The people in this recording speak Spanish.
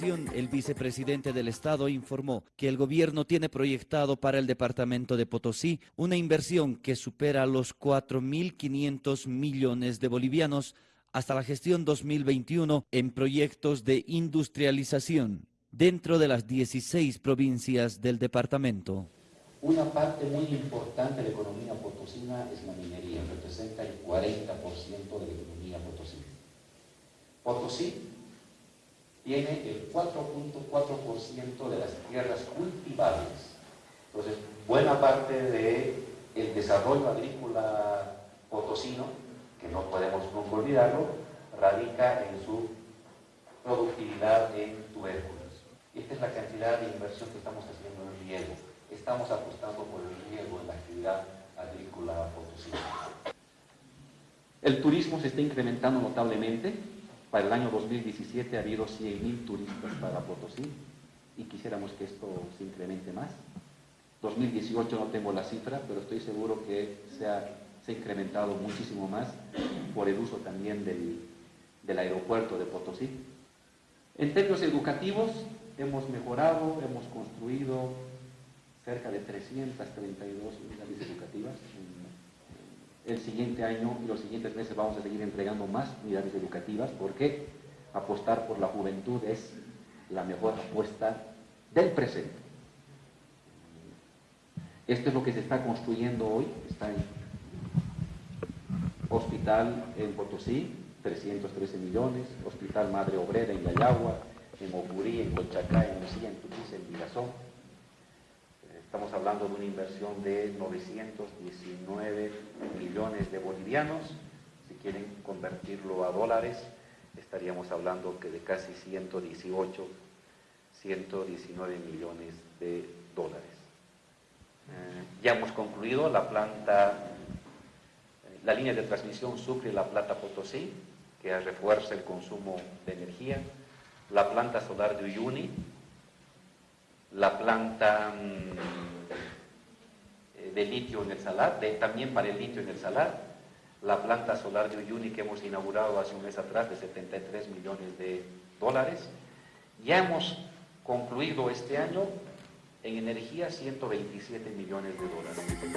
El vicepresidente del Estado informó que el gobierno tiene proyectado para el departamento de Potosí una inversión que supera los 4.500 millones de bolivianos hasta la gestión 2021 en proyectos de industrialización dentro de las 16 provincias del departamento. Una parte muy importante de la economía potosina es la minería, representa el 40% de la economía potosina. Potosí tiene el 4.4% de las tierras cultivables. Entonces, buena parte del el desarrollo agrícola potosino, que no podemos nunca olvidarlo, radica en su productividad en tubérculos. Esta es la cantidad de inversión que estamos haciendo en riego. Estamos apostando por el riego en la actividad agrícola potosina. El turismo se está incrementando notablemente, para el año 2017 ha habido 100.000 turistas para Potosí y quisiéramos que esto se incremente más. 2018 no tengo la cifra, pero estoy seguro que se ha, incrementado muchísimo más por el uso también del, del aeropuerto de Potosí. En términos educativos, hemos mejorado, hemos construido cerca de 332 unidades educativas el siguiente año y los siguientes meses vamos a seguir entregando más unidades educativas porque apostar por la juventud es la mejor apuesta del presente. Esto es lo que se está construyendo hoy, está en Hospital en Potosí, 313 millones, Hospital Madre Obrera en Yayagua, en Ocurí, en Colchacá, en Lucía, en Tupiza, en Mirazón, Estamos hablando de una inversión de 919 millones de bolivianos. Si quieren convertirlo a dólares, estaríamos hablando que de casi 118, 119 millones de dólares. Eh, ya hemos concluido la planta, eh, la línea de transmisión Sucre-La Plata Potosí, que refuerza el consumo de energía, la planta solar de Uyuni, la planta mm, de litio en el salar, también para el litio en el salar, la planta solar de Uyuni que hemos inaugurado hace un mes atrás de 73 millones de dólares. Ya hemos concluido este año en energía 127 millones de dólares.